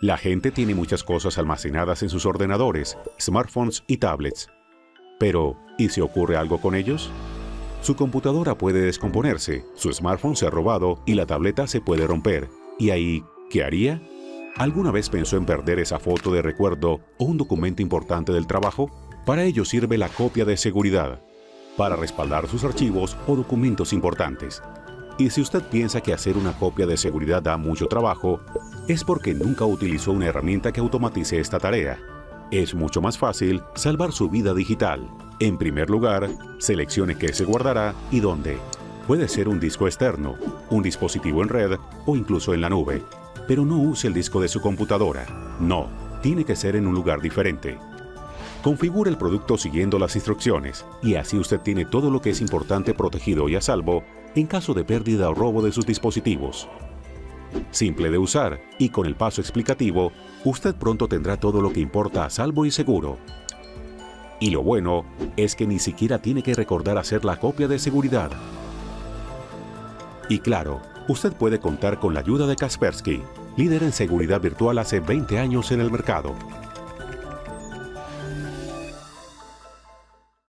La gente tiene muchas cosas almacenadas en sus ordenadores, smartphones y tablets. Pero, ¿y si ocurre algo con ellos? Su computadora puede descomponerse, su smartphone se ha robado y la tableta se puede romper. ¿Y ahí qué haría? ¿Alguna vez pensó en perder esa foto de recuerdo o un documento importante del trabajo? Para ello sirve la copia de seguridad, para respaldar sus archivos o documentos importantes. Y si usted piensa que hacer una copia de seguridad da mucho trabajo, es porque nunca utilizó una herramienta que automatice esta tarea. Es mucho más fácil salvar su vida digital. En primer lugar, seleccione qué se guardará y dónde. Puede ser un disco externo, un dispositivo en red o incluso en la nube. Pero no use el disco de su computadora. No, tiene que ser en un lugar diferente. Configure el producto siguiendo las instrucciones y así usted tiene todo lo que es importante protegido y a salvo en caso de pérdida o robo de sus dispositivos. Simple de usar y con el paso explicativo, usted pronto tendrá todo lo que importa a salvo y seguro. Y lo bueno es que ni siquiera tiene que recordar hacer la copia de seguridad. Y claro, usted puede contar con la ayuda de Kaspersky, líder en seguridad virtual hace 20 años en el mercado.